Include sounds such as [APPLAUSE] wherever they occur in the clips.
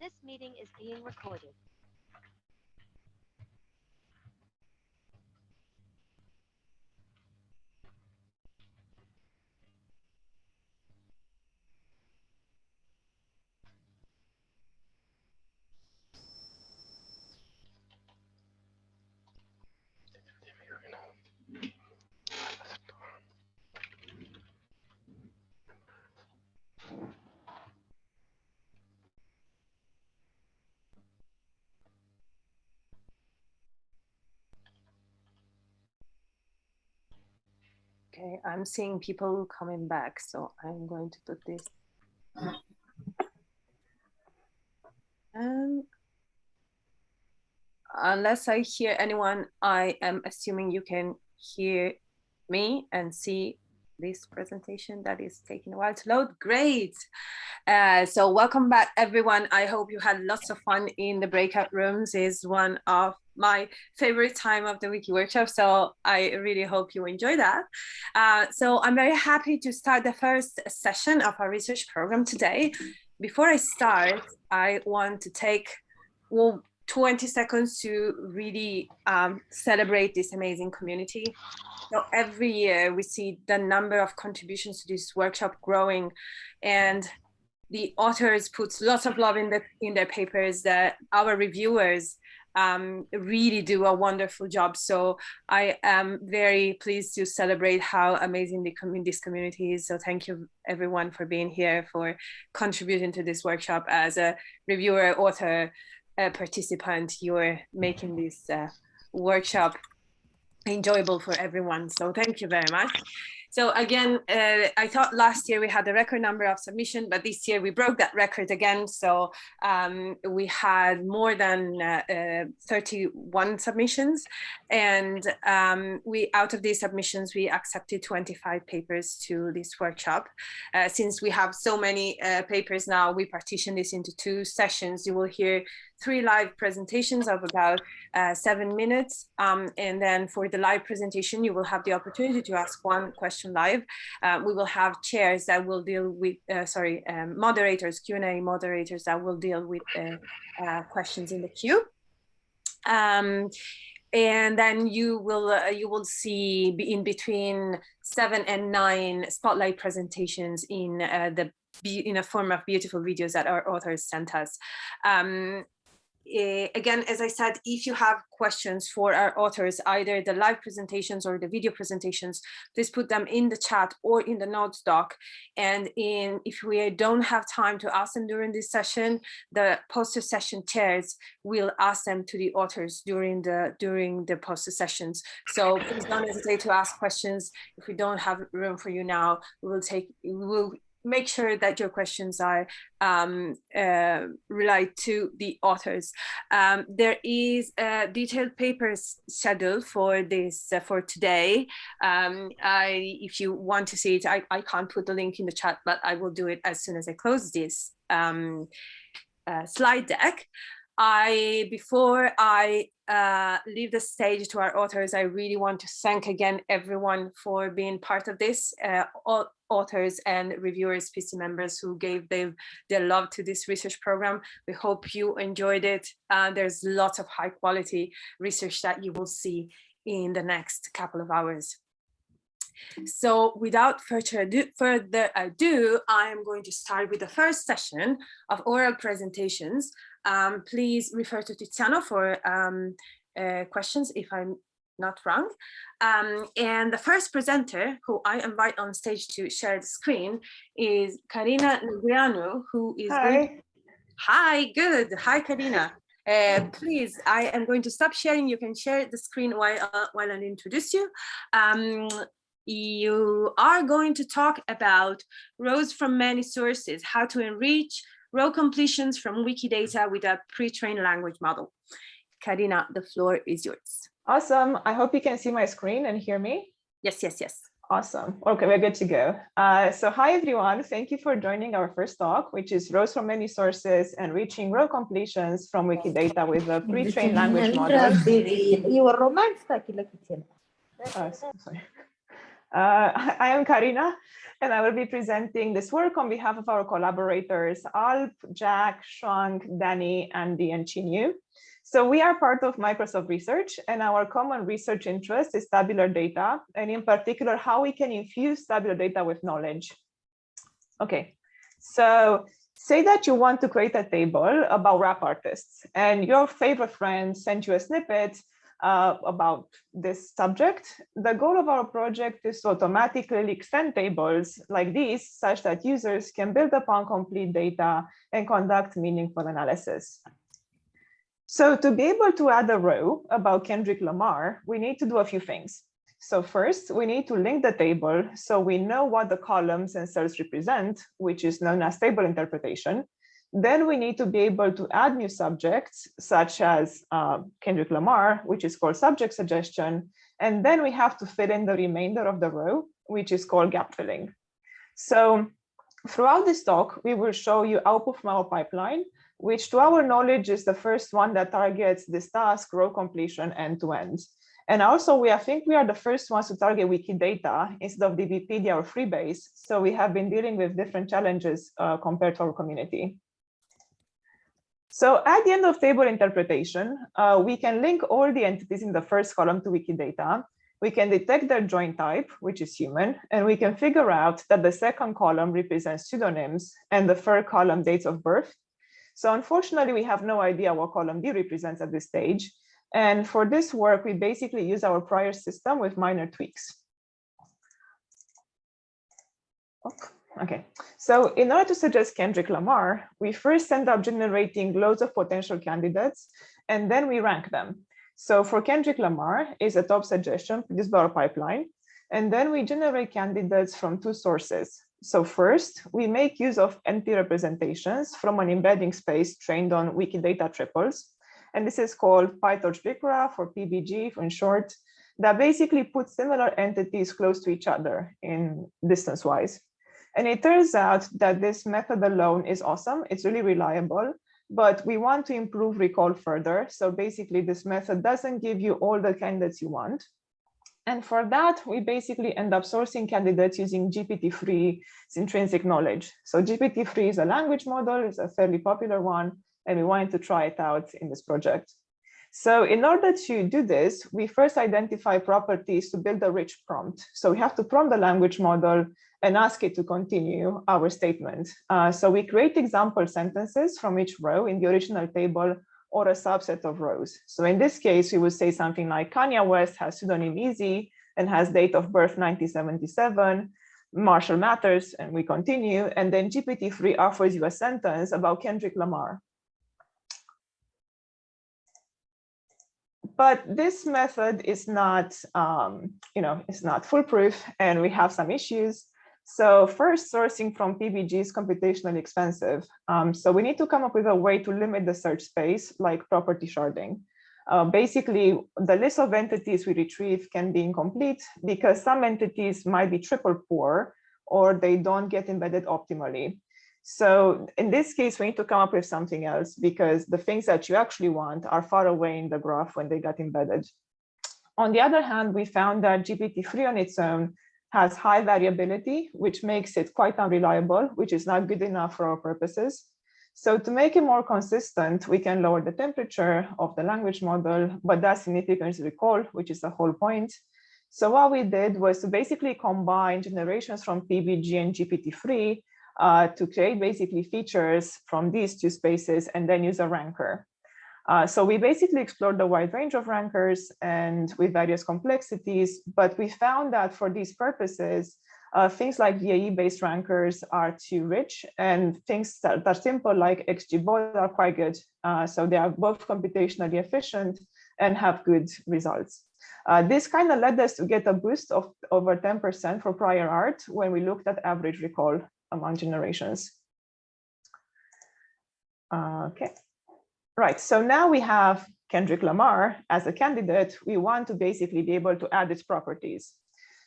This meeting is being recorded. Okay, I'm seeing people coming back, so I'm going to put this. Um, unless I hear anyone, I am assuming you can hear me and see this presentation that is taking a while to load. Great. Uh, so welcome back, everyone. I hope you had lots of fun in the breakout rooms. is one of my favorite time of the wiki workshop so i really hope you enjoy that uh, so i'm very happy to start the first session of our research program today before i start i want to take well 20 seconds to really um, celebrate this amazing community so every year we see the number of contributions to this workshop growing and the authors put lots of love in the in their papers that our reviewers um, really do a wonderful job. So I am very pleased to celebrate how amazing the com this community is. So thank you everyone for being here, for contributing to this workshop as a reviewer, author, a participant. You're making this uh, workshop enjoyable for everyone. So thank you very much. So again, uh, I thought last year we had a record number of submission, but this year we broke that record again. So um, we had more than uh, uh, 31 submissions. And um, we, out of these submissions, we accepted 25 papers to this workshop. Uh, since we have so many uh, papers now, we partition this into two sessions. You will hear three live presentations of about uh, seven minutes. Um, and then for the live presentation, you will have the opportunity to ask one question live. Uh, we will have chairs that will deal with, uh, sorry, um, moderators, Q&A moderators that will deal with uh, uh, questions in the queue. Um, and then you will uh, you will see in between seven and nine spotlight presentations in uh, the in a form of beautiful videos that our authors sent us. Um, uh, again, as I said, if you have questions for our authors, either the live presentations or the video presentations, please put them in the chat or in the notes doc. And in if we don't have time to ask them during this session, the poster session chairs will ask them to the authors during the during the poster sessions. So please don't hesitate to ask questions. If we don't have room for you now, we will take we will make sure that your questions are um, uh, to the authors. Um, there is a detailed papers schedule for this uh, for today. Um, I, if you want to see it, I, I can't put the link in the chat, but I will do it as soon as I close this um, uh, slide deck. I, before I uh, leave the stage to our authors, I really want to thank again everyone for being part of this, uh, all authors and reviewers, PC members who gave their, their love to this research program. We hope you enjoyed it. Uh, there's lots of high quality research that you will see in the next couple of hours. So without further ado, further ado, I'm going to start with the first session of oral presentations. Um, please refer to Tiziano for um, uh, questions if I'm not wrong. Um, and the first presenter who I invite on stage to share the screen is Carina Negreanu, who is Hi. Hi, good. Hi, Carina. Uh, please, I am going to stop sharing. You can share the screen while, uh, while I introduce you. Um, you are going to talk about rows from many sources, how to enrich row completions from Wikidata with a pre-trained language model. Carina, the floor is yours. Awesome. I hope you can see my screen and hear me. Yes, yes, yes. Awesome. Okay, we're good to go. Uh, so hi, everyone. Thank you for joining our first talk, which is rows from many sources and reaching row completions from Wikidata with a pre-trained language model. You were romantic. Oh, sorry. Uh, I am Carina, and I will be presenting this work on behalf of our collaborators, Alp, Jack, Shuang, Danny, Andy, and Chinyu. So we are part of Microsoft Research, and our common research interest is tabular data, and in particular, how we can infuse tabular data with knowledge. Okay, so say that you want to create a table about rap artists, and your favorite friend sent you a snippet uh, about this subject. The goal of our project is to automatically extend tables like these such that users can build upon complete data and conduct meaningful analysis. So to be able to add a row about Kendrick Lamar, we need to do a few things. So first, we need to link the table so we know what the columns and cells represent, which is known as table interpretation. Then we need to be able to add new subjects, such as uh, Kendrick Lamar, which is called subject suggestion. And then we have to fill in the remainder of the row, which is called gap filling. So throughout this talk, we will show you output from our pipeline, which to our knowledge is the first one that targets this task, row completion end to end. And also, we I think we are the first ones to target Wikidata instead of DBpedia or Freebase. So we have been dealing with different challenges uh, compared to our community. So at the end of table interpretation, uh, we can link all the entities in the first column to Wikidata. We can detect their joint type, which is human, and we can figure out that the second column represents pseudonyms and the third column dates of birth. So unfortunately, we have no idea what column B represents at this stage. And for this work, we basically use our prior system with minor tweaks. Okay. Okay, so in order to suggest Kendrick Lamar, we first end up generating loads of potential candidates, and then we rank them. So for Kendrick Lamar is a top suggestion produced by our pipeline, and then we generate candidates from two sources. So first, we make use of NP representations from an embedding space trained on Wikidata triples. And this is called PyTorch BigGraph or PBG in short, that basically puts similar entities close to each other in distance-wise. And it turns out that this method alone is awesome. It's really reliable, but we want to improve recall further. So basically this method doesn't give you all the candidates you want. And for that, we basically end up sourcing candidates using GPT-3's intrinsic knowledge. So GPT-3 is a language model, it's a fairly popular one, and we wanted to try it out in this project. So in order to do this, we first identify properties to build a rich prompt. So we have to prompt the language model and ask it to continue our statement. Uh, so we create example sentences from each row in the original table or a subset of rows. So in this case, we would say something like Kanye West has pseudonym Easy and has date of birth 1977, Marshall Mathers, and we continue. And then GPT-3 offers you a sentence about Kendrick Lamar. But this method is not, um, you know, it's not foolproof and we have some issues. So first, sourcing from PBG is computationally expensive. Um, so we need to come up with a way to limit the search space like property sharding. Uh, basically, the list of entities we retrieve can be incomplete because some entities might be triple poor or they don't get embedded optimally. So in this case, we need to come up with something else because the things that you actually want are far away in the graph when they got embedded. On the other hand, we found that GPT-3 on its own has high variability, which makes it quite unreliable, which is not good enough for our purposes. So to make it more consistent, we can lower the temperature of the language model, but that significantly recall, which is the whole point. So what we did was to basically combine generations from PBG and GPT-3 uh, to create basically features from these two spaces and then use a ranker. Uh, so we basically explored a wide range of rankers and with various complexities, but we found that for these purposes, uh, things like VAE-based rankers are too rich and things that are simple like XGBoost are quite good. Uh, so they are both computationally efficient and have good results. Uh, this kind of led us to get a boost of over 10% for prior art when we looked at average recall among generations. Okay, right. So now we have Kendrick Lamar as a candidate. We want to basically be able to add its properties.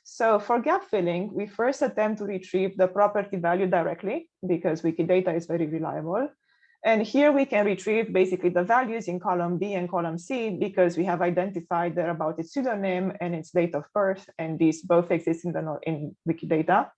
So for gap filling, we first attempt to retrieve the property value directly because Wikidata is very reliable. And here we can retrieve basically the values in column B and column C because we have identified there about its pseudonym and its date of birth, and these both exist in the in Wikidata.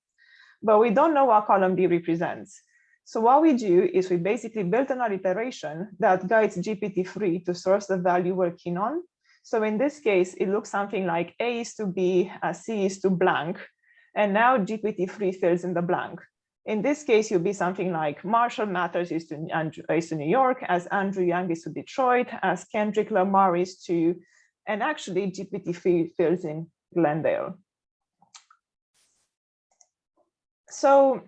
But we don't know what column B represents. So what we do is we basically built an iteration that guides GPT-3 to source the value we're keen on. So in this case, it looks something like A is to B, uh, C is to blank, and now GPT-3 fills in the blank. In this case, you'll be something like Marshall Mathers is to, Andrew, is to New York, as Andre Young is to Detroit, as Kendrick Lamar is to, and actually GPT-3 fills in Glendale. So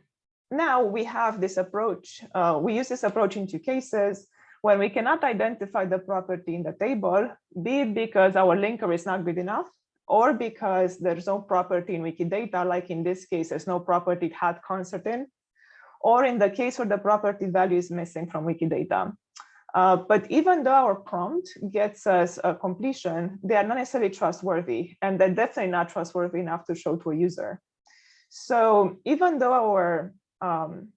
now we have this approach. Uh, we use this approach in two cases when we cannot identify the property in the table, be it because our linker is not good enough, or because there's no property in Wikidata, like in this case, there's no property had concert in, or in the case where the property value is missing from Wikidata. Uh, but even though our prompt gets us a completion, they are not necessarily trustworthy, and they're definitely not trustworthy enough to show to a user. So even though our, um,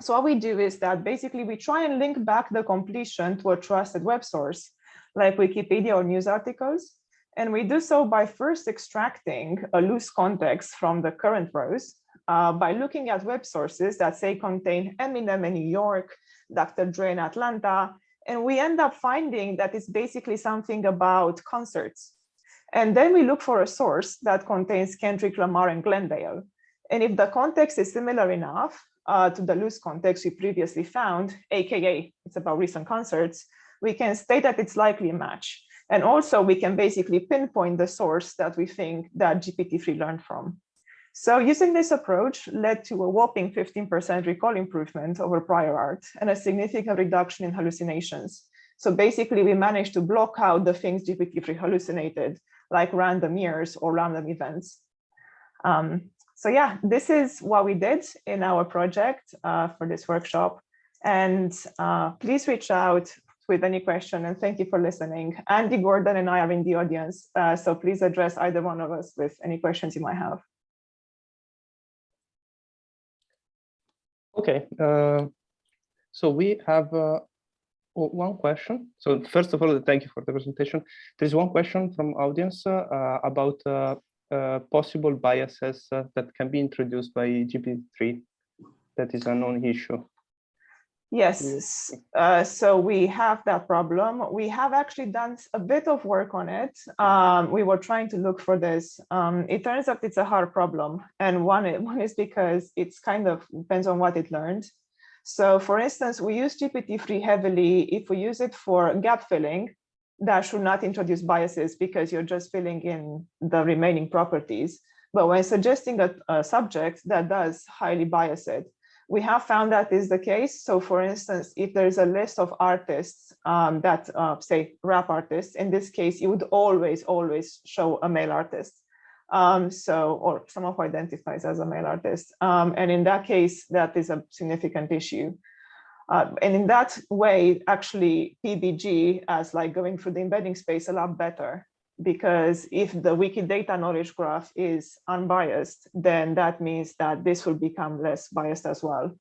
so what we do is that basically we try and link back the completion to a trusted web source, like Wikipedia or news articles, and we do so by first extracting a loose context from the current rows uh, by looking at web sources that say contain Eminem in New York, Dr. Dre in Atlanta, and we end up finding that it's basically something about concerts. And then we look for a source that contains Kendrick Lamar and Glendale. And if the context is similar enough uh, to the loose context we previously found, AKA it's about recent concerts, we can state that it's likely a match. And also we can basically pinpoint the source that we think that GPT-3 learned from. So using this approach led to a whopping 15% recall improvement over prior art and a significant reduction in hallucinations. So basically we managed to block out the things GPT-3 hallucinated, like random years or random events. Um, so yeah, this is what we did in our project uh, for this workshop. And uh, please reach out with any question and thank you for listening. Andy Gordon and I are in the audience, uh, so please address either one of us with any questions you might have. Okay, uh, so we have uh, one question. So first of all, thank you for the presentation. There's one question from audience uh, about possible biases that can be introduced by GPT-3 that is a known issue. Yes, uh, so we have that problem. We have actually done a bit of work on it. Um, we were trying to look for this. Um, it turns out it's a hard problem. And one, [LAUGHS] one is because it's kind of depends on what it learned. So for instance, we use GPT-3 heavily. If we use it for gap filling, that should not introduce biases because you're just filling in the remaining properties. But when suggesting a, a subject that does highly bias it, we have found that is the case. So for instance, if there's a list of artists um, that uh, say rap artists, in this case, you would always, always show a male artist. Um, so, or someone who identifies as a male artist. Um, and in that case, that is a significant issue. Uh, and in that way, actually, PBG as like going through the embedding space a lot better because if the Wikidata knowledge graph is unbiased, then that means that this will become less biased as well.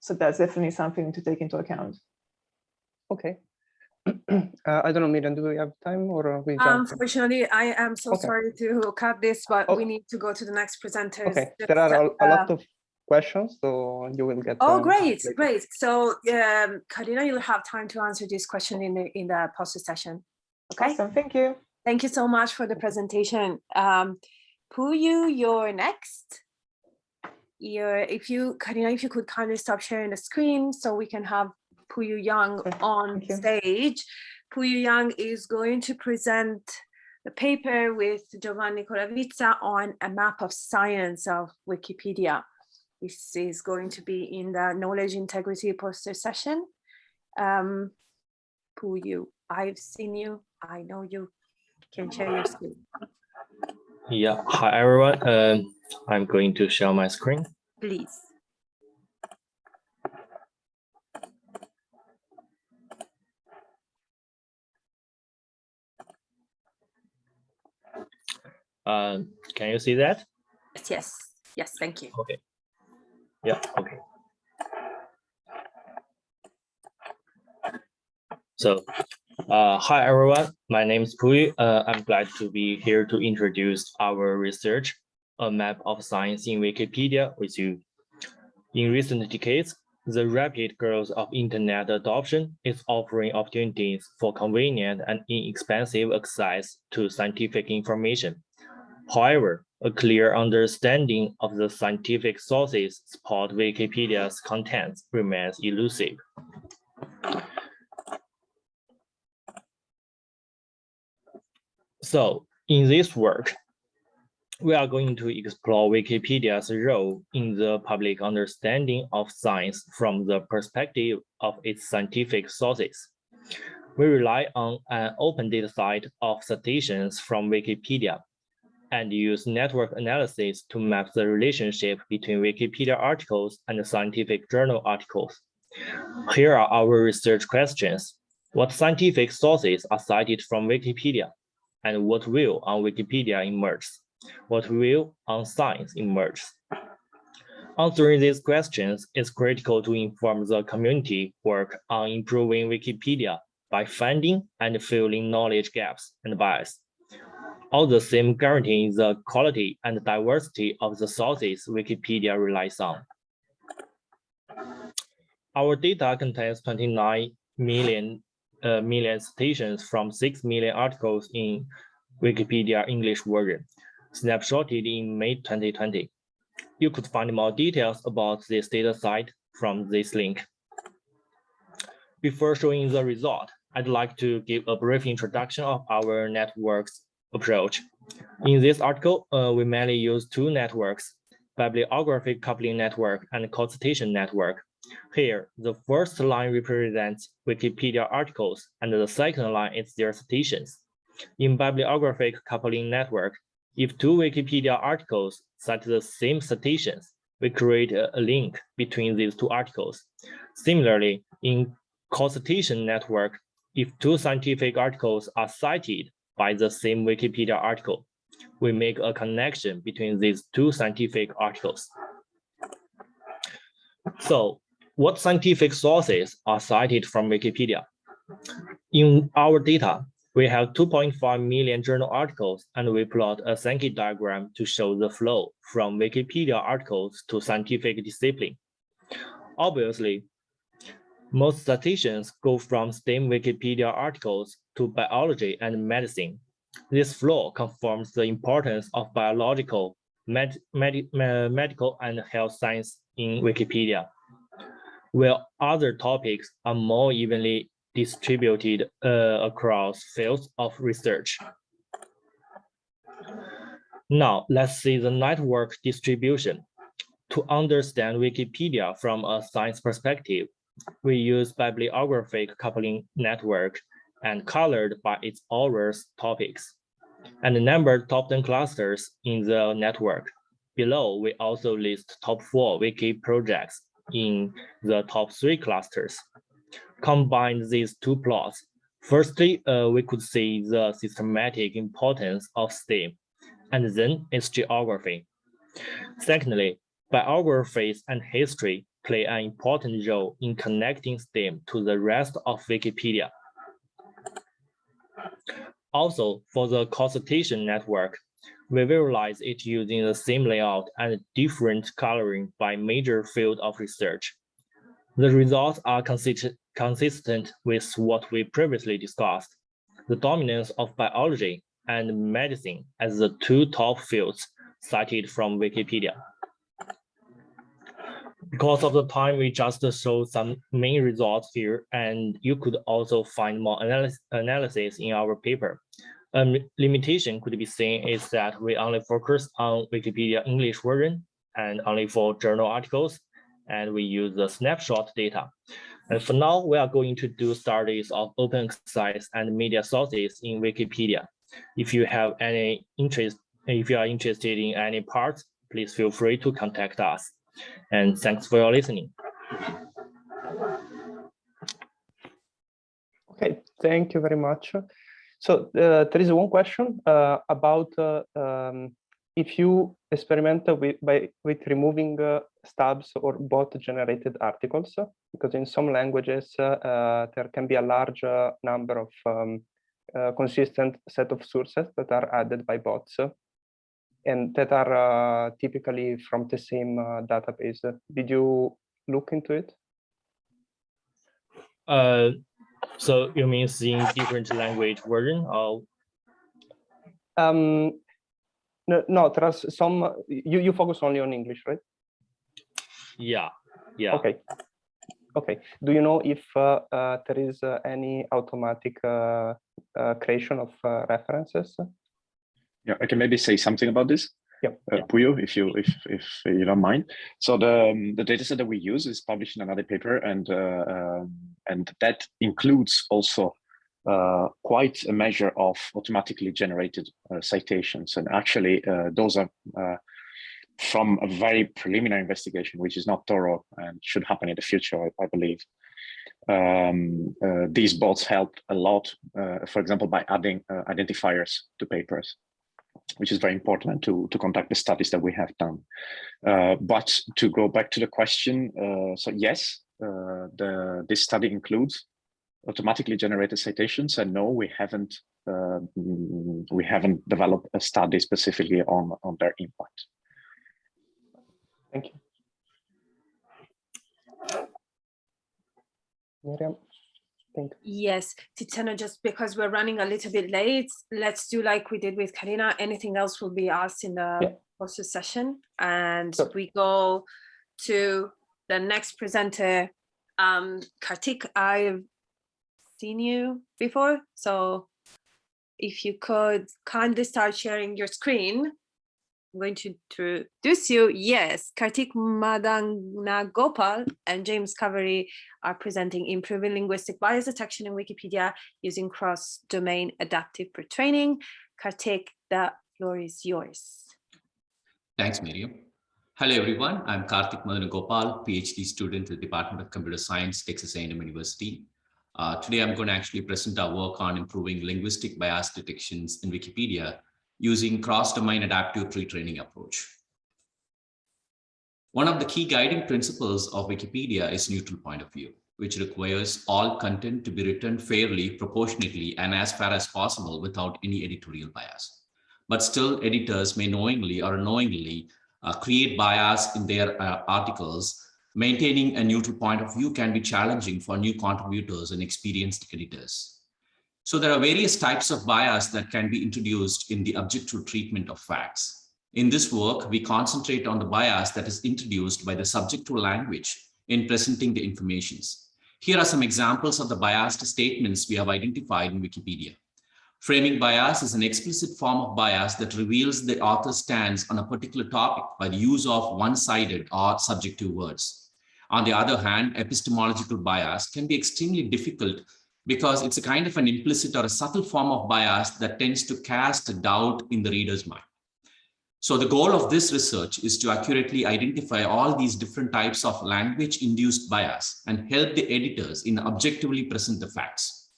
So that's definitely something to take into account. Okay. [CLEARS THROAT] uh, I don't know, Miriam, do we have time or we jump? Unfortunately, I am so okay. sorry to cut this, but we need to go to the next presenters. Okay, there are a, a lot uh, of questions, so you will get. Oh, great, later. great. So, um, Carina, you'll have time to answer this question in the in the poster session. Okay. Awesome, thank you. Thank you so much for the presentation. Um, Puyu, you're next. You're, if you, Carina, if you could kindly stop sharing the screen so we can have Puyu Yang on stage. Puyu Yang is going to present the paper with Giovanni Colavizza on a map of science of Wikipedia. This is going to be in the knowledge integrity poster session. Um, you? I've seen you, I know you can share your screen. Yeah, hi everyone. Um, I'm going to share my screen. Please. Uh, can you see that? Yes, yes, yes, thank you. Okay. Yeah, okay. So, uh, hi everyone. My name is Pui. Uh, I'm glad to be here to introduce our research, a map of science in Wikipedia with you. In recent decades, the rapid growth of internet adoption is offering opportunities for convenient and inexpensive access to scientific information. However, a clear understanding of the scientific sources support Wikipedia's contents remains elusive. So in this work, we are going to explore Wikipedia's role in the public understanding of science from the perspective of its scientific sources. We rely on an open data set of citations from Wikipedia and use network analysis to map the relationship between Wikipedia articles and scientific journal articles. Here are our research questions. What scientific sources are cited from Wikipedia? And what will on Wikipedia emerge? What will on science emerge? Answering these questions is critical to inform the community work on improving Wikipedia by finding and filling knowledge gaps and bias all the same guaranteeing the quality and diversity of the sources Wikipedia relies on. Our data contains 29 million, uh, million citations from 6 million articles in Wikipedia English version, snapshotted in May 2020. You could find more details about this data set from this link. Before showing the result, I'd like to give a brief introduction of our network's approach. In this article, uh, we mainly use two networks, bibliographic coupling network and co-citation network. Here, the first line represents Wikipedia articles and the second line is their citations. In bibliographic coupling network, if two Wikipedia articles cite the same citations, we create a, link between these two articles. Similarly, in co-citation network, if two scientific articles are cited by the same Wikipedia article. We make a connection between these two scientific articles. So what scientific sources are cited from Wikipedia? In our data, we have 2.5 million journal articles and we plot a Sankey diagram to show the flow from Wikipedia articles to scientific discipline. Obviously, most citations go from STEM Wikipedia articles to biology and medicine. This flow confirms the importance of biological, med med medical, and health science in Wikipedia, while other topics are more evenly distributed uh, across fields of research. Now, let's see the network distribution. To understand Wikipedia from a science perspective, we use bibliographic coupling network and colored by its authors topics and numbered top 10 clusters in the network. Below, we also list top four wiki projects in the top three clusters. Combine these two plots. Firstly, uh, we could see the systematic importance of STEM, and then its geography. Secondly, biographies and history play an important role in connecting STEM to the rest of Wikipedia. Also, for the co-citation network, we visualize it using the same layout and different coloring by major field of research. The results are consistent, consistent with what we previously discussed, the dominance of biology and medicine as the two top fields cited from Wikipedia. Because of the time, we just show some main results here, and you could also find more analysis, analysis in our paper. A um, limitation could be seen is that we only focus on Wikipedia English version and only for journal articles, and we use the snapshot data. And for now, we are going to do studies of open access and media sources in Wikipedia. If you have any interest, if you are interested in any parts, please feel free to contact us. And thanks for your listening. Okay, thank you very much. So uh, there is one question uh, about uh, um, if you experiment with by with removing uh, stubs or bot generated articles, because in some languages uh, uh, there can be a large number of um, consistent set of sources that are added by bots and that are uh, typically from the same uh, database. Did you look into it? Uh, so you mean in different language version or Um, no, no, there are some, uh, you, you focus only on English, right? yeah, yeah. Okay. Okay. Do you know if uh, uh, there is uh, any automatic uh, uh, creation of uh, references? Yeah, I can maybe say something about this. Yep. Uh, Puyu, if you if if you don't mind. So the um, the dataset that we use is published in another paper, and uh, um, and that includes also uh, quite a measure of automatically generated uh, citations, and actually uh, those are uh, from a very preliminary investigation, which is not thorough and should happen in the future, I, I believe. Um, uh, these bots help a lot, uh, for example, by adding uh, identifiers to papers which is very important to, to conduct the studies that we have done. Uh, but to go back to the question, uh, so yes, uh, the this study includes automatically generated citations, and no, we haven't uh, we haven't developed a study specifically on on their impact. Thank you. Miriam, thank you. Yes, Tiziano, just because we're running a little bit late, let's do like we did with Carina. Anything else will be asked in Yeah. the poster session. And Sure. we go to the next presenter. Um, Karthik, I've seen you before, so if you could kindly start sharing your screen. Going to introduce you. Yes, Kartik Madana Gopal and James Caverlee are presenting improving linguistic bias detection in Wikipedia using cross-domain adaptive pre-training. Karthik, the floor is yours. Thanks, Miriam. Hello, everyone. I'm Karthik Madanagopal, PhD student at the Department of Computer Science, Texas A&M University. Uh, today, I'm going to actually present our work on improving linguistic bias detections in Wikipedia using cross-domain adaptive pre-training approach. One of the key guiding principles of Wikipedia is neutral point of view, which requires all content to be written fairly, proportionately, and as far as possible without any editorial bias. But still, editors may knowingly or unknowingly uh, create bias in their uh, articles, maintaining a neutral point of view can be challenging for new contributors and experienced editors. So there are various types of bias that can be introduced in the objective treatment of facts. In this work, we concentrate on the bias that is introduced by the subjective language in presenting the informations. Here are some examples of the biased statements we have identified in Wikipedia. Framing bias is an explicit form of bias that reveals the author's stance on a particular topic by the use of one-sided or subjective words. On the other hand, epistemological bias can be extremely difficult because it's a kind of an implicit or a subtle form of bias that tends to cast doubt in the reader's mind. So the goal of this research is to accurately identify all these different types of language-induced bias and help the editors in objectively present the facts.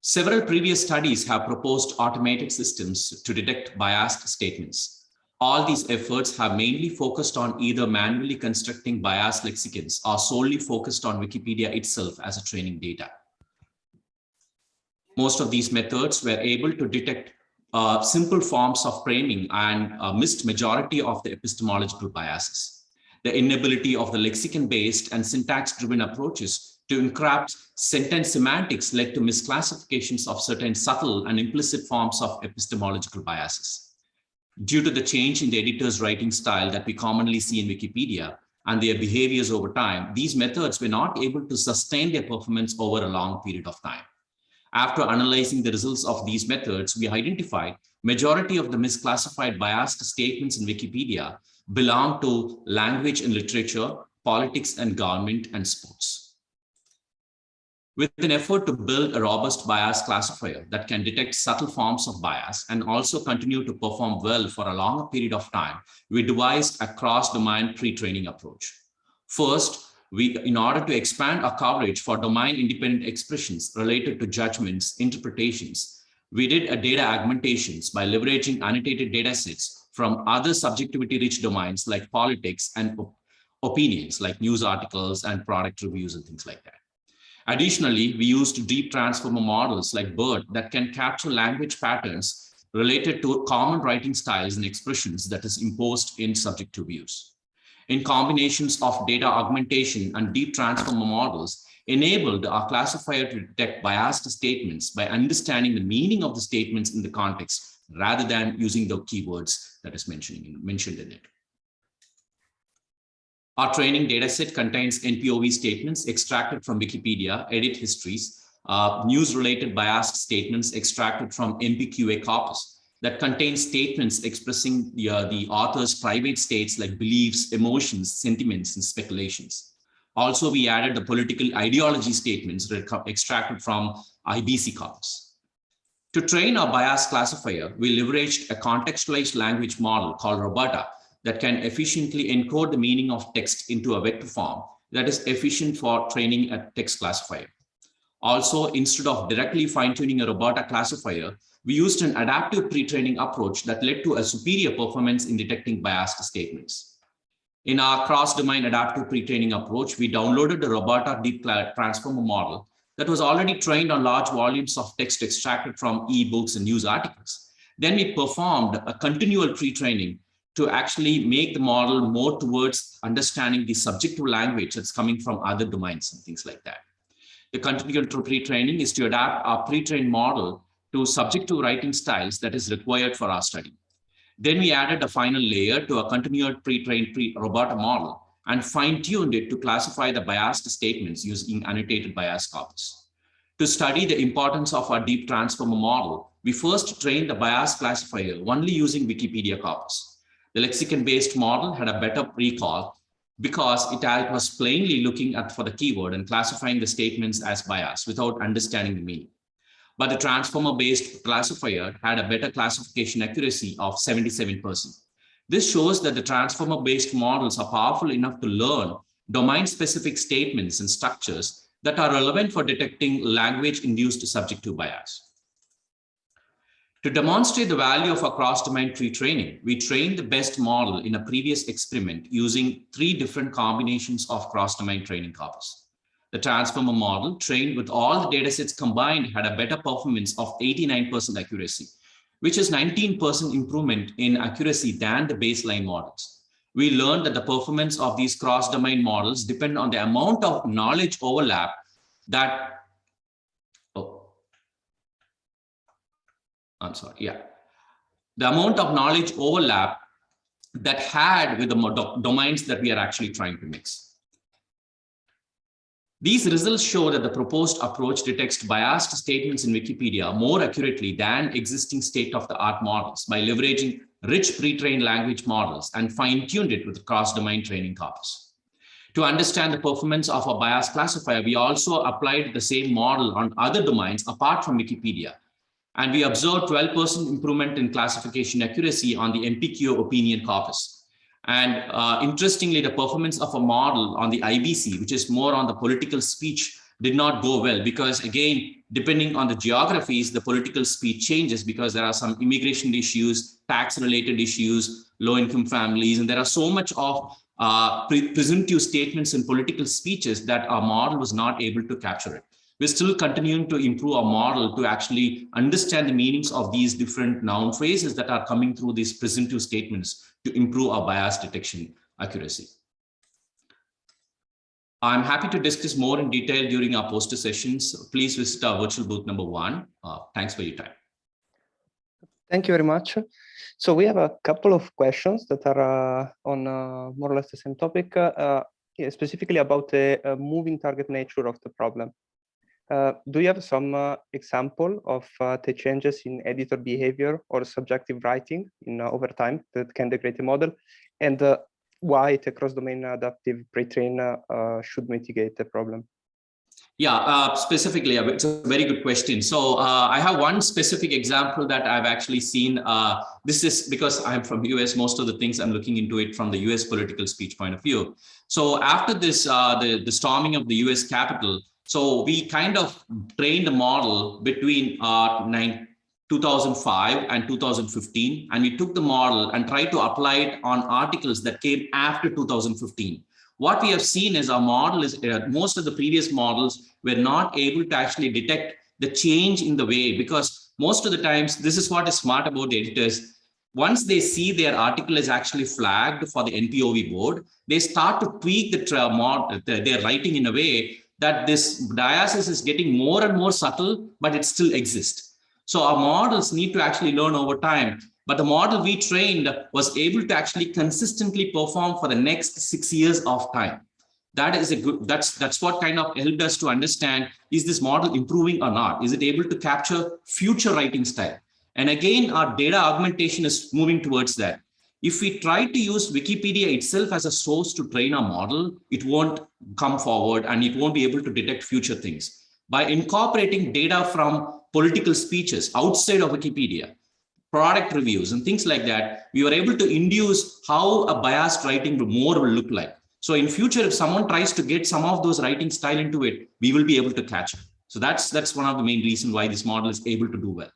Several previous studies have proposed automated systems to detect biased statements. All these efforts have mainly focused on either manually constructing biased lexicons or solely focused on Wikipedia itself as a training data. Most of these methods were able to detect uh, simple forms of framing and uh, missed majority of the epistemological biases. The inability of the lexicon-based and syntax-driven approaches to encrypt sentence semantics led to misclassifications of certain subtle and implicit forms of epistemological biases. Due to the change in the editor's writing style that we commonly see in Wikipedia and their behaviors over time, these methods were not able to sustain their performance over a long period of time. After analyzing the results of these methods, we identified majority of the misclassified biased statements in Wikipedia belong to language and literature, politics and government, and sports. With an effort to build a robust bias classifier that can detect subtle forms of bias and also continue to perform well for a longer period of time, we devised a cross-domain pre-training approach. First, we, in order to expand our coverage for domain-independent expressions related to judgments, interpretations, we did a data augmentations by leveraging annotated data sets from other subjectivity rich domains like politics and op- opinions like news articles and product reviews and things like that. Additionally, we used deep transformer models like BERT that can capture language patterns related to common writing styles and expressions that is imposed in subjective views. In combinations of data augmentation and deep transformer models enabled our classifier to detect biased statements by understanding the meaning of the statements in the context rather than using the keywords that is mentioning, mentioned in it. Our training dataset contains NPOV statements extracted from Wikipedia, edit histories, uh, news-related biased statements extracted from MPQA corpus that contain statements expressing the, uh, the author's private states like beliefs, emotions, sentiments, and speculations. Also, we added the political ideology statements extracted from IBC corpus. To train our bias classifier, we leveraged a contextualized language model called RoBERTa that can efficiently encode the meaning of text into a vector form that is efficient for training a text classifier. Also, instead of directly fine-tuning a RoBERTa classifier, we used an adaptive pre-training approach that led to a superior performance in detecting biased statements. In our cross-domain adaptive pre-training approach, we downloaded the RoBERTa Deep Transformer model that was already trained on large volumes of text extracted from e-books and news articles. Then we performed a continual pre-training to actually make the model more towards understanding the subjective language that's coming from other domains and things like that. The continual pre-training is to adapt our pre-trained model to subjective writing styles that is required for our study. Then we added a final layer to a continual pre-trained pre-RoBERTa model and fine-tuned it to classify the biased statements using annotated bias corpus. To study the importance of our deep transformer model, we first trained the bias classifier only using Wikipedia corpus. The lexicon-based model had a better recall because it was plainly looking at for the keyword and classifying the statements as bias without understanding the meaning. But the transformer-based classifier had a better classification accuracy of 77%. This shows that the transformer-based models are powerful enough to learn domain-specific statements and structures that are relevant for detecting language-induced subjective bias. To demonstrate the value of a cross-domain pre-training, we trained the best model in a previous experiment using three different combinations of cross-domain training corpus. The transformer model trained with all the datasets combined had a better performance of 89% accuracy, which is 19% improvement in accuracy than the baseline models. We learned that the performance of these cross-domain models depend on the amount of knowledge overlap that I'm sorry, yeah. The amount of knowledge overlap that had with the domains that we are actually trying to mix. These results show that the proposed approach detects biased statements in Wikipedia more accurately than existing state-of-the-art models by leveraging rich pre-trained language models and fine-tuned it with cross-domain training corpus. To understand the performance of a bias classifier, we also applied the same model on other domains apart from Wikipedia and we observed 12% improvement in classification accuracy on the MPQA opinion corpus. And uh, interestingly, the performance of a model on the IBC, which is more on the political speech, did not go well because again, depending on the geographies, the political speech changes because there are some immigration issues, tax related issues, low income families, and there are so much of uh, pre presumptive statements in political speeches that our model was not able to capture it we're still continuing to improve our model to actually understand the meanings of these different noun phrases that are coming through these presumptive statements to improve our bias detection accuracy. I'm happy to discuss more in detail during our poster sessions. Please visit our virtual booth number one. Uh, thanks for your time. Thank you very much. So we have a couple of questions that are uh, on uh, more or less the same topic, uh, yeah, specifically about the uh, moving target nature of the problem. Uh, do you have some uh, example of uh, the changes in editor behavior or subjective writing in uh, over time that can degrade the model and uh, why the cross-domain adaptive pre-train uh, should mitigate the problem? Yeah, specifically, it's a very good question. So I have one specific example that I've actually seen. this is because I'm from US, most of the things I'm looking into it from the US political speech point of view. So after this, the, the storming of the US Capitol, so we kind of trained the model between uh, nine, 2005 and 2015, and we took the model and tried to apply it on articles that came after 2015. What we have seen is our model is uh, most of the previous models were not able to actually detect the change in the way because most of the times this is what is smart about editors once they see their article is actually flagged for the NPOV board, they start to tweak the their writing in a way that this diasis is getting more and more subtle, but it still exists. So our models need to actually learn over time. But the model we trained was able to actually consistently perform for the next six years of time. That is a good, that's, that's what kind of helped us to understand, is this model improving or not? Is it able to capture future writing style? And again, our data augmentation is moving towards that. If we try to use Wikipedia itself as a source to train our model, it won't come forward and it won't be able to detect future things. By incorporating data from political speeches outside of Wikipedia, product reviews and things like that, we were able to induce how a biased writing more will look like. So in future, if someone tries to get some of those writing style into it, we will be able to catch it. So that's that's one of the main reasons why this model is able to do well.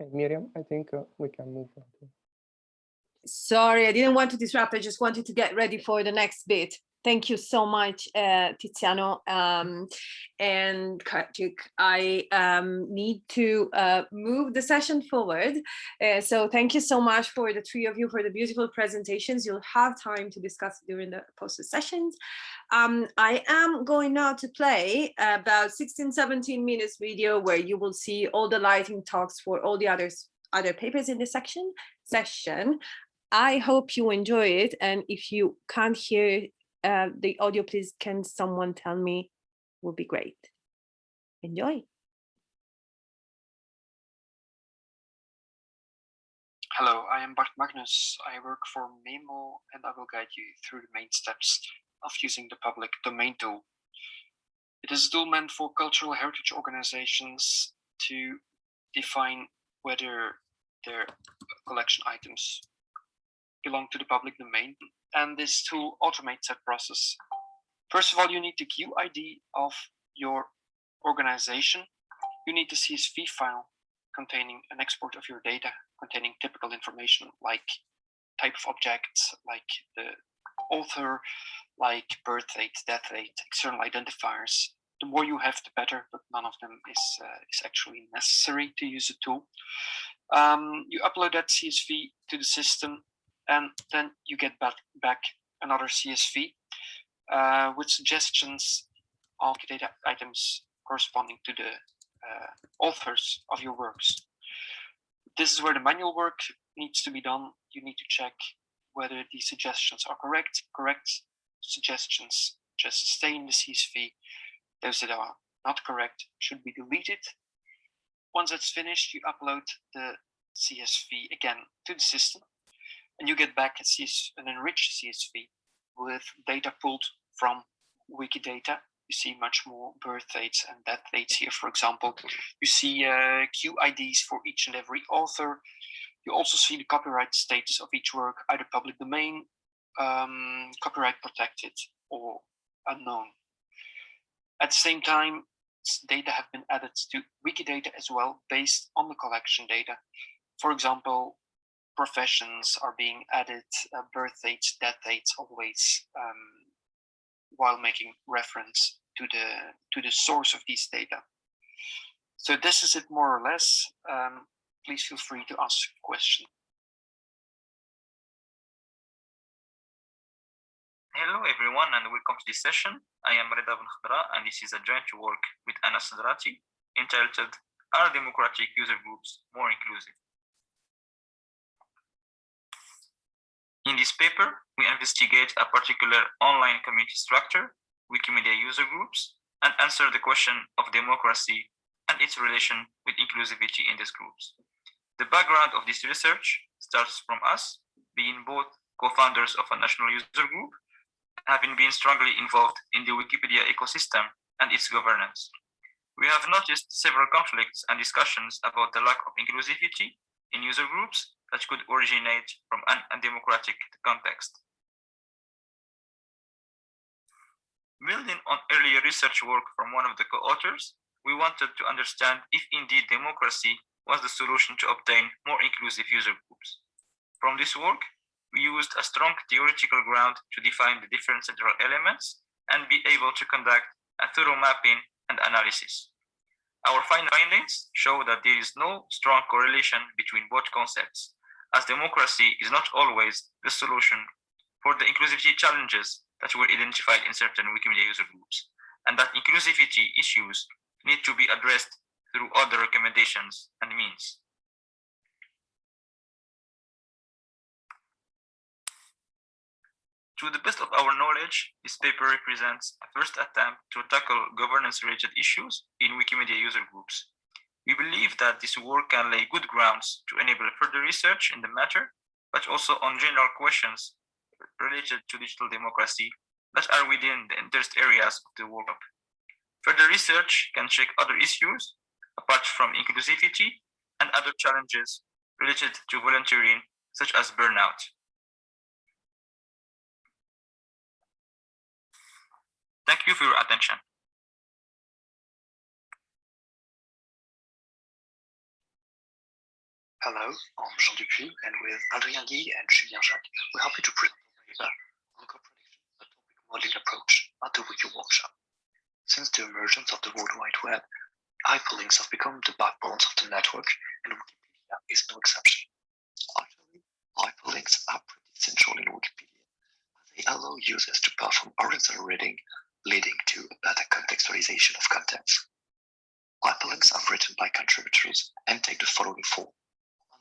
Okay, Miriam, I think uh, we can move on. Sorry, I didn't want to disrupt. I just wanted to get ready for the next bit. Thank you so much, uh, Tiziano um, and Karthik. I um, need to uh, move the session forward. Uh, so thank you so much for the three of you for the beautiful presentations. You'll have time to discuss during the poster sessions. Um, I am going now to play about 16, 17 minutes video where you will see all the lighting talks for all the others other papers in this section session. I hope you enjoy it. And if you can't hear uh, the audio, please can someone tell me would be great. Enjoy. Hello, I am Bart Magnus. I work for meemoo and I will guide you through the main steps of using the public domain tool. It is a tool meant for cultural heritage organizations to define whether their collection items belong to the public domain and this tool automates that process. First of all, you need the QID of your organization. You need the CSV file containing an export of your data, containing typical information like type of objects, like the author, like birth date, death date, external identifiers. The more you have, the better, but none of them is, uh, is actually necessary to use the tool. Um, you upload that CSV to the system and then you get back, back another CSV uh, with suggestions of data items corresponding to the uh, authors of your works. This is where the manual work needs to be done. You need to check whether these suggestions are correct. Correct suggestions just stay in the CSV. Those that are not correct should be deleted. Once that's finished, you upload the CSV again to the system and you get back a CS, an enriched CSV with data pulled from Wikidata. You see much more birth dates and death dates here, for example. You see uh, QIDs for each and every author. You also see the copyright status of each work, either public domain, um, copyright protected, or unknown. At the same time, data have been added to Wikidata as well, based on the collection data. For example, professions are being added, uh, birth dates, death dates, always um, while making reference to the to the source of these data. So this is it more or less. Um, please feel free to ask a question. Hello everyone and welcome to this session. I am Reda Khadra and this is a joint work with Anas Sedrati entitled Are Democratic User Groups More Inclusive? In this paper, we investigate a particular online community structure, Wikimedia user groups, and answer the question of democracy and its relation with inclusivity in these groups. The background of this research starts from us, being both co-founders of a national user group, having been strongly involved in the Wikipedia ecosystem and its governance. We have noticed several conflicts and discussions about the lack of inclusivity in user groups that could originate from an undemocratic context. Building on earlier research work from one of the co-authors, we wanted to understand if indeed democracy was the solution to obtain more inclusive user groups. From this work, we used a strong theoretical ground to define the different central elements and be able to conduct a thorough mapping and analysis. Our findings show that there is no strong correlation between both concepts, as democracy is not always the solution for the inclusivity challenges that were identified in certain Wikimedia user groups, and that inclusivity issues need to be addressed through other recommendations and means. To the best of our knowledge, this paper represents a first attempt to tackle governance-related issues in Wikimedia user groups. We believe that this work can lay good grounds to enable further research in the matter, but also on general questions related to digital democracy that are within the interest areas of the workshop. Further research can check other issues apart from inclusivity and other challenges related to volunteering, such as burnout. Thank you for your attention. Hello, I'm Jean Dupuy, and with Adrien Guille and Julien Jacques, we're happy to present a paper on anchor prediction, a topic modeling approach at the Wiki workshop. Since the emergence of the World Wide Web, hyperlinks have become the backbones of the network, and Wikipedia is no exception. Actually, hyperlinks are pretty central in Wikipedia, they allow users to perform horizontal reading, leading to a better contextualization of contents. Hyperlinks are written by contributors and take the following form.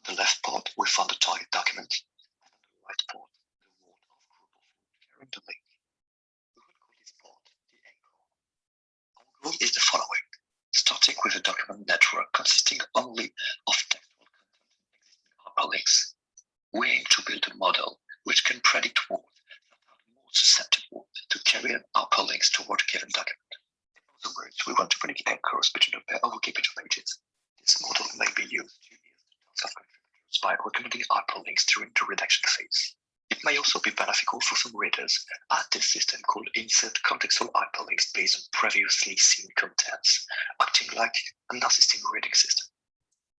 The left part, we found the target document, and on the right part, the word of group of carrying the. We will call this part the anchor. Our goal is the following, starting with a document network consisting only of textual content and existing hyperlinks. We aim to build a model which can predict words that are more susceptible to carrying carry hyperlinks toward a given document. In other words, we want to predict anchors between a pair of Wikipedia pages. This model may be used to of by recommending hyperlinks during the redaction phase. It may also be beneficial for some readers, as this system could insert contextual hyperlinks based on previously seen contents, acting like an assisting reading system.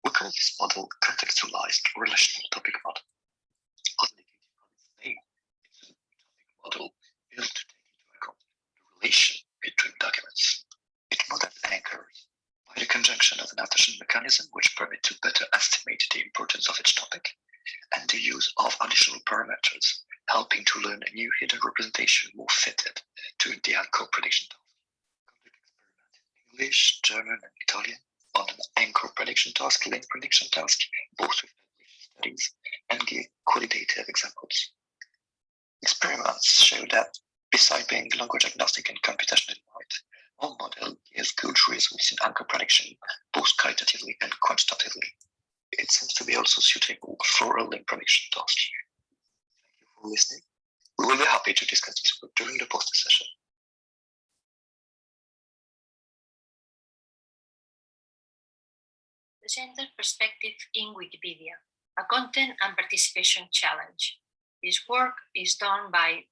We call this model contextualized relational topic model. As indicated its name, it's a topic model built to take into account the relation between documents. It models anchors by the conjunction of an attention mechanism which permits to better estimate of each topic, and the use of additional parameters, helping to learn a new hidden representation more fitted to the anchor prediction task. Complete experiment in English, German, and Italian on an anchor prediction task, link prediction task, both with English studies and give qualitative examples. Experiments show that Besides being language agnostic and computationally right, our model gives good results in anchor prediction, both qualitatively and quantitatively. It seems to be also suitable for a link prediction task. Thank you for listening. We will be happy to discuss this work during the poster session. The Gender Perspective in Wikipedia, a content and participation challenge. This work is done by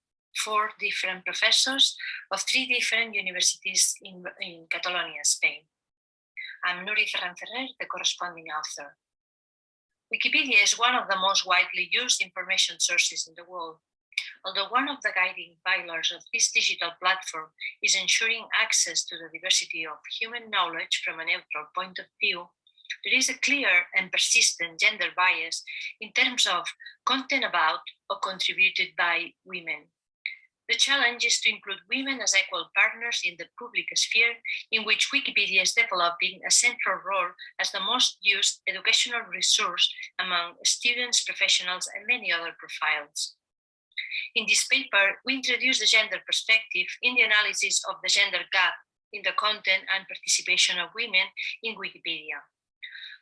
four different professors of three different universities in, in Catalonia, Spain. I'm Nuri Ferran Ferrer, the corresponding author. Wikipedia is one of the most widely used information sources in the world. Although one of the guiding pillars of this digital platform is ensuring access to the diversity of human knowledge from a neutral point of view, there is a clear and persistent gender bias in terms of content about or contributed by women. The challenge is to include women as equal partners in the public sphere, in which Wikipedia is developing a central role as the most used educational resource among students, professionals, and many other profiles. In this paper, we introduce the gender perspective in the analysis of the gender gap in the content and participation of women in Wikipedia.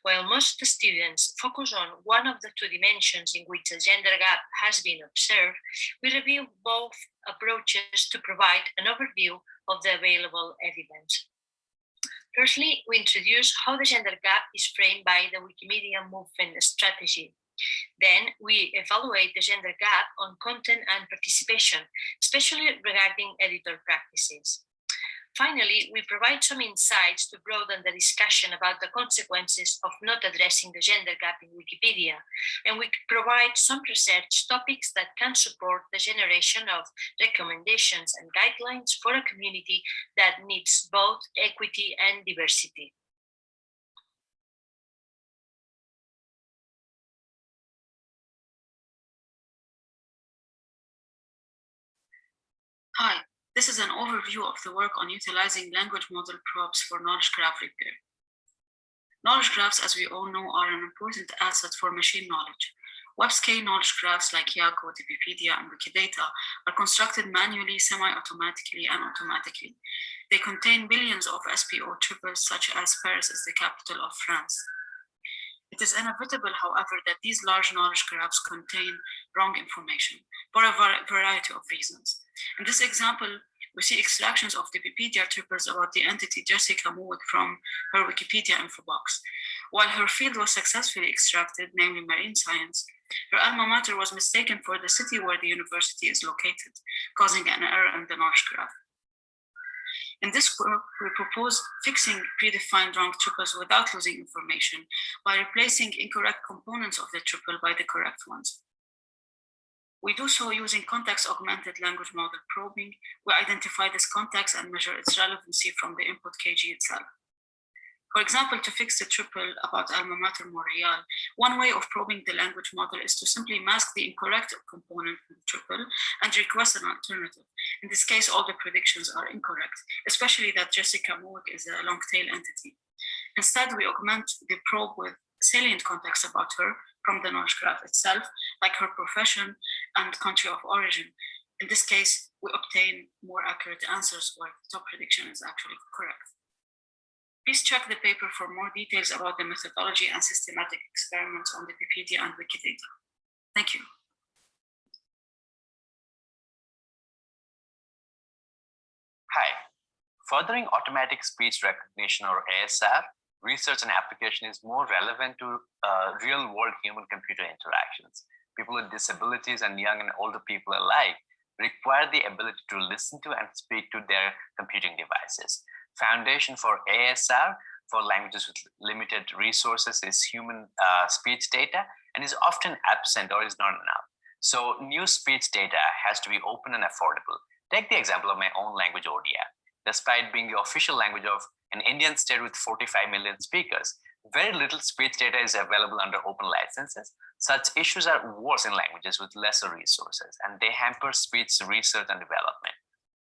While most students focus on one of the two dimensions in which a gender gap has been observed, we review both approaches to provide an overview of the available evidence. Firstly, we introduce how the gender gap is framed by the Wikimedia movement strategy, Then we evaluate the gender gap on content and participation, especially regarding editor practices. Finally, we provide some insights to broaden the discussion about the consequences of not addressing the gender gap in Wikipedia. And we provide some research topics that can support the generation of recommendations and guidelines for a community that needs both equity and diversity. Hi, this is an overview of the work on utilizing language model probes for knowledge graph repair. Knowledge graphs, as we all know, are an important asset for machine knowledge. Web-scale knowledge graphs like YAGO, DBpedia, and Wikidata are constructed manually, semi-automatically, and automatically. They contain billions of SPO triples, such as Paris is the capital of France. It is inevitable, however, that these large knowledge graphs contain wrong information for a variety of reasons. In this example, we see extractions of the Wikipedia triples about the entity Jessica Mowick from her Wikipedia info box. While her field was successfully extracted, namely marine science, her alma mater was mistaken for the city where the university is located, causing an error in the knowledge graph. In this work, we propose fixing predefined wrong triples without losing information by replacing incorrect components of the triple by the correct ones. We do so using context-augmented language model probing. We identify this context and measure its relevancy from the input KG itself. For example, to fix the triple about alma mater Montreal, one way of probing the language model is to simply mask the incorrect component in the triple and request an alternative. In this case, all the predictions are incorrect, especially that Jessica Mowick is a long tail entity. Instead, we augment the probe with salient context about her from the knowledge graph itself, like her profession and country of origin. In this case, we obtain more accurate answers where the top prediction is actually correct. Please check the paper for more details about the methodology and systematic experiments on Wikipedia and Wikidata. Thank you. Hi. Furthering automatic speech recognition or ASR research and application is more relevant to uh, real world human computer interactions. People with disabilities and young and older people alike require the ability to listen to and speak to their computing devices. Foundation for ASR for languages with limited resources is human uh, speech data and is often absent or is not enough. So new speech data has to be open and affordable. Take the example of my own language, Odia. Despite being the official language of an Indian state with 45 million speakers, very little speech data is available under open licenses. Such issues are worse in languages with lesser resources, and they hamper speech research and development.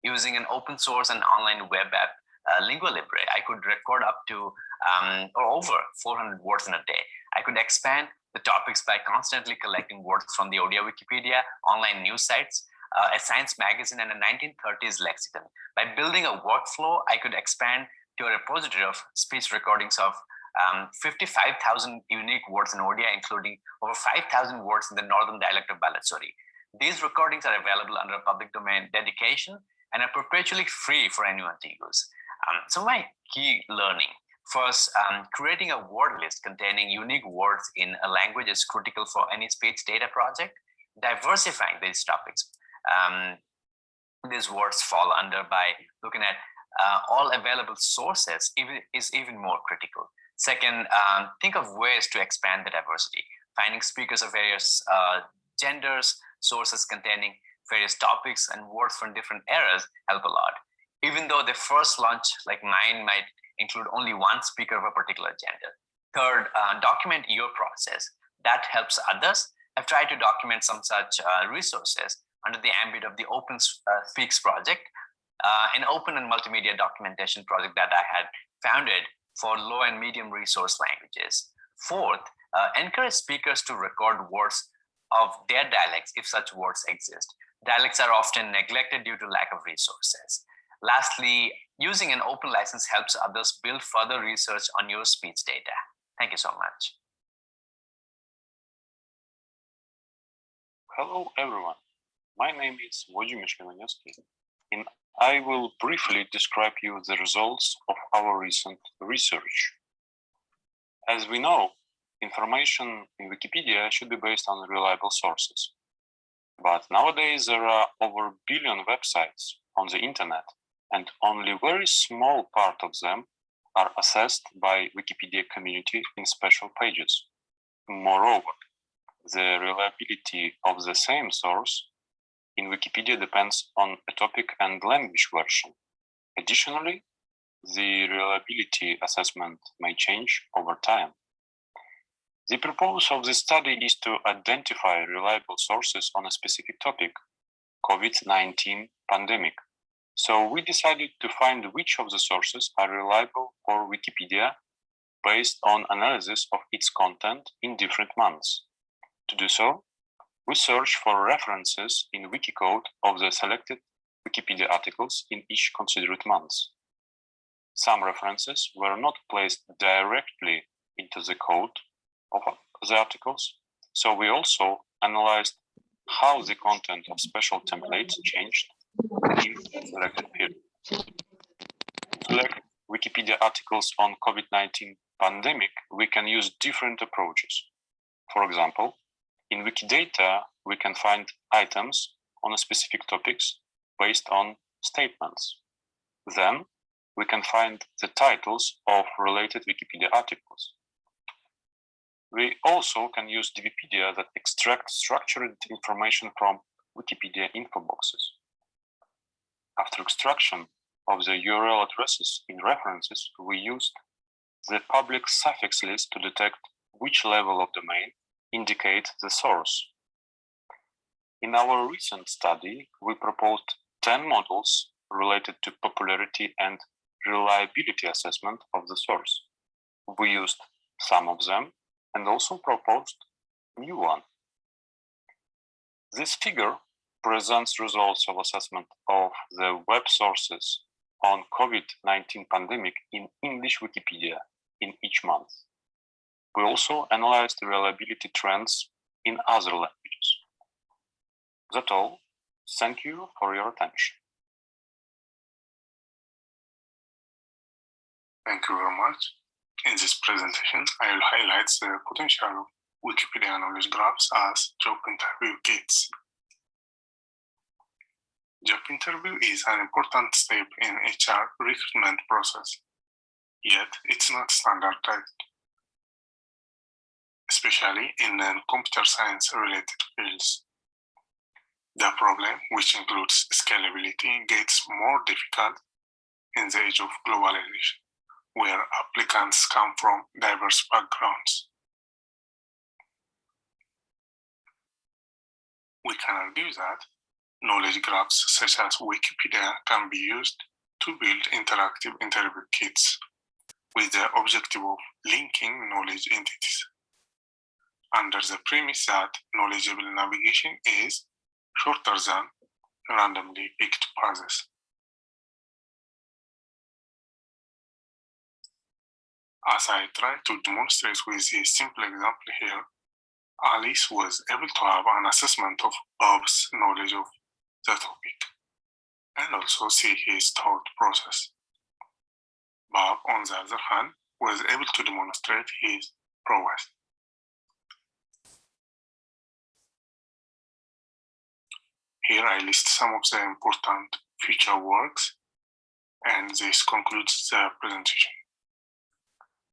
Using an open source and online web app, uh, Lingua Libre, I could record up to um, or over 400 words in a day. I could expand the topics by constantly collecting words from the Odia Wikipedia, online news sites, uh, a science magazine, and a 1930s lexicon. By building a workflow, I could expand to a repository of speech recordings of um, 55,000 unique words in Odia, including over 5,000 words in the northern dialect of Baleswari. These recordings are available under a public domain dedication and are perpetually free for anyone to use. Um, so my key learning, first, um, creating a word list containing unique words in a language is critical for any speech data project. Diversifying these topics, um, these words fall under by looking at uh, all available sources even, is even more critical. Second, um, think of ways to expand the diversity. Finding speakers of various uh, genders, sources containing various topics and words from different eras help a lot. Even though the first launch, like mine, might include only one speaker of a particular gender. Third, uh, document your process. That helps others. I've tried to document some such uh, resources under the ambit of the Open uh, Speaks project, uh, an open and multimedia documentation project that I had founded for low and medium resource languages. Fourth, uh, encourage speakers to record words of their dialects if such words exist. Dialects are often neglected due to lack of resources. Lastly, using an open license helps others build further research on your speech data. Thank you so much. Hello, everyone. My name is Wojciech Mieszkaniowski, and I will briefly describe you the results of our recent research. As we know, information in Wikipedia should be based on reliable sources. But nowadays there are over a billion websites on the internet and only very small part of them are assessed by Wikipedia community in special pages. Moreover, the reliability of the same source in Wikipedia depends on a topic and language version. Additionally, the reliability assessment may change over time. The purpose of this study is to identify reliable sources on a specific topic, COVID-19 pandemic. So we decided to find which of the sources are reliable for Wikipedia based on analysis of its content in different months. To do so, we search for references in Wikicode of the selected Wikipedia articles in each considered month. Some references were not placed directly into the code of the articles, so we also analyzed how the content of special templates changed selected select Wikipedia articles on COVID-19 pandemic, we can use different approaches. For example, in Wikidata, we can find items on specific topics based on statements. Then we can find the titles of related Wikipedia articles. We also can use DBpedia that extracts structured information from Wikipedia info boxes. After extraction of the URL addresses in references, we used the public suffix list to detect which level of domain indicate the source. In our recent study, we proposed 10 models related to popularity and reliability assessment of the source. We used some of them and also proposed new one. This figure presents results of assessment of the web sources on COVID-19 pandemic in English Wikipedia in each month. We also analyzed the reliability trends in other languages. That's all. Thank you for your attention. Thank you very much. In this presentation, I will highlight the potential of Wikipedia knowledge graphs as job interview kits. Job interview is an important step in HR recruitment process, yet it's not standardized, especially in computer science related fields. The problem, which includes scalability, gets more difficult in the age of globalization where applicants come from diverse backgrounds. We can argue that knowledge graphs such as Wikipedia can be used to build interactive interview kits with the objective of linking knowledge entities under the premise that knowledgeable navigation is shorter than randomly picked paths. As I try to demonstrate with a simple example here, Alice was able to have an assessment of Bob's knowledge of the topic and also see his thought process. Bob, on the other hand, was able to demonstrate his prowess. Here I list some of the important future works, and this concludes the presentation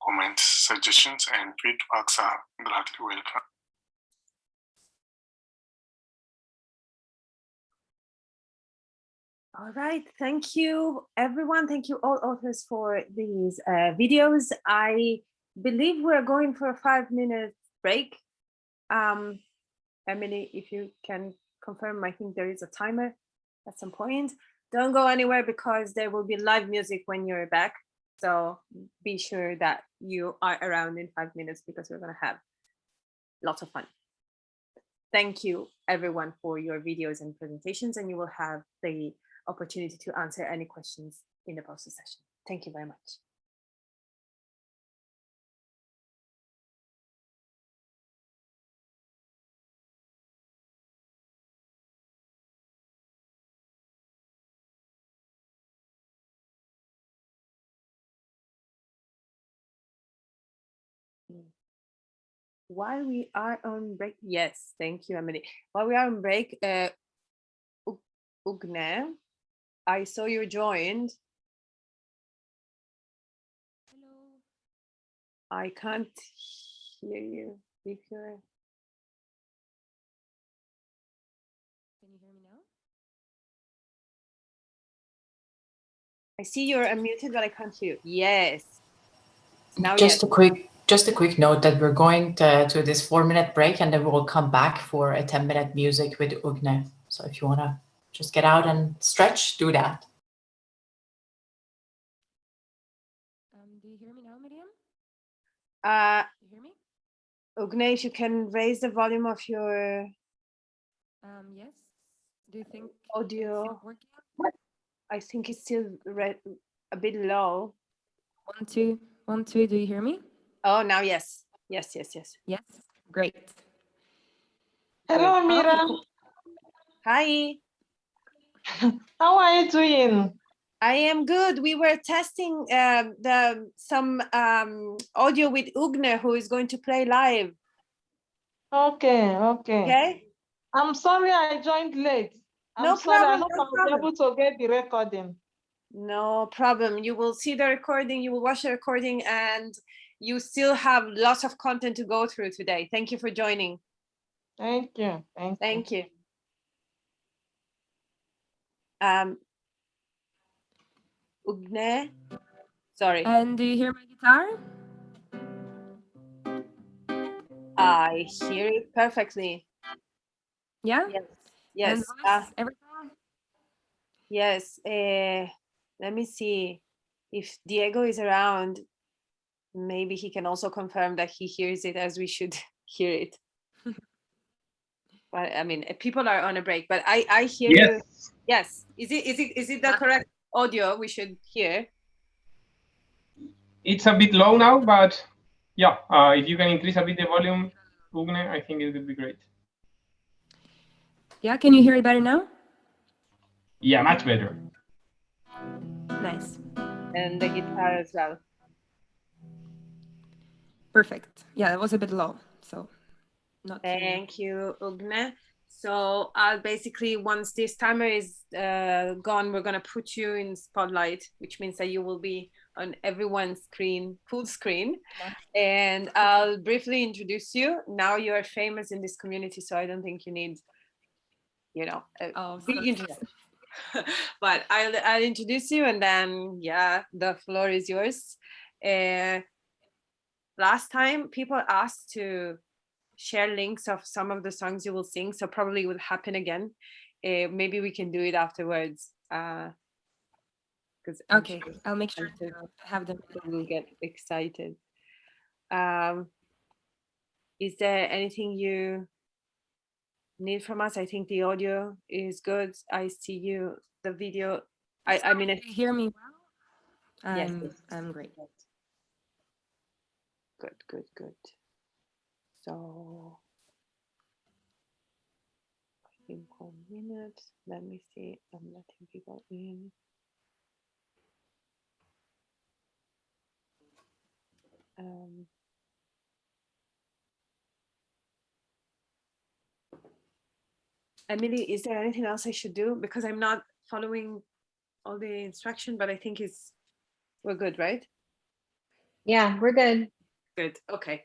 comments, suggestions, and feedbacks are gladly welcome. All right, thank you everyone. Thank you all authors for these uh, videos. I believe we're going for a five minute break. Um, Emily, if you can confirm, I think there is a timer at some point. Don't go anywhere because there will be live music when you're back. So be sure that you are around in five minutes because we're going to have lots of fun. Thank you everyone for your videos and presentations and you will have the opportunity to answer any questions in the poster session. Thank you very much. While we are on break, yes, thank you, Emily. While we are on break, uh, Ugne, I saw you joined. Hello. I can't hear you. If you're, Can you hear me now? I see you're unmuted, but I can't hear you. Yes. Now, just yes. a quick just a quick note that we're going to, to this four minute break and then we'll come back for a 10 minute music with Ugne. So if you want to just get out and stretch, do that. Um, do you hear me now, Miriam? Uh, You hear me? Ugne, if you can raise the volume of your Um, yes. Do you think audio. working? I think it's still re- a bit low. One, two, one, two. Do you hear me? Oh, now yes. Yes, yes, yes. Yes. Great. Hello, Mira. Hi. [LAUGHS] How are you doing? I am good. We were testing um, the some um, audio with Ugne, who is going to play live. Okay, okay. Okay. I'm sorry I joined late. I'm No sorry. I hope no I'll be able to get the recording. No problem. You will see the recording. You will watch the recording, and you still have lots of content to go through today. Thank you for joining. Thank you. Thank, Thank you. Um, Ugne, sorry. And do you hear my guitar? I hear it perfectly. Yeah. Yes. Yes. uh, yes. Uh, let me see if Diego is around. Maybe he can also confirm that he hears it as we should [LAUGHS] hear it. But I mean, uh, people are on a break, but I I hear you. Yes. Yes. Is it is it is it the correct audio we should hear? It's a bit low now, but yeah, uh, if you can increase a bit the volume, Ugne, I think it would be great. Yeah. Can you hear it better now? Yeah, much better. Nice. And the guitar as well. Perfect. Yeah, that was a bit low. Not Thank you, Ugne. So I'll basically, once this timer is uh, gone, we're gonna put you in spotlight, which means that you will be on everyone's screen, full screen. And I'll briefly introduce you. Now you are famous in this community, so I don't think you need, you know, a Oh, big introduction. [LAUGHS] but I'll I'll introduce you, and then yeah, the floor is yours. Uh, last time people asked to share links of some of the songs you will sing so probably it will happen again uh, maybe we can do it afterwards uh because Okay, I'll make sure to have them. will get excited um is there anything you need from us i think the audio is good i see you the video i i mean If you hear me well, I'm, yes. I'm great. good good good so I think one minute let me see i'm letting people in um Emily, is there anything else I should do? Because I'm not following all the instruction, but I think it's, we're good, right? Yeah, we're good. Good, okay.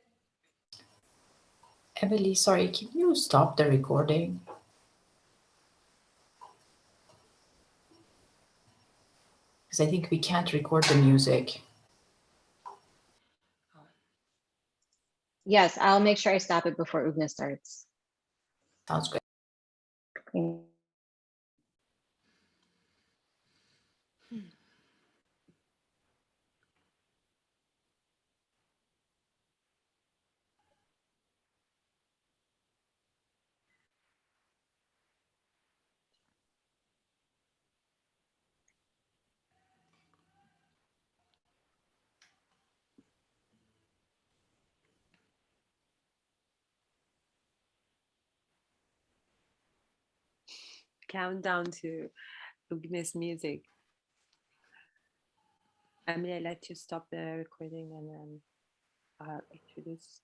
Emily, sorry, can you stop the recording? Because I think we can't record the music. Yes, I'll make sure I stop it before Ugne starts. Sounds good. Okay. Countdown to Ugne's music. I Emily, I let you stop the recording and then I'll introduce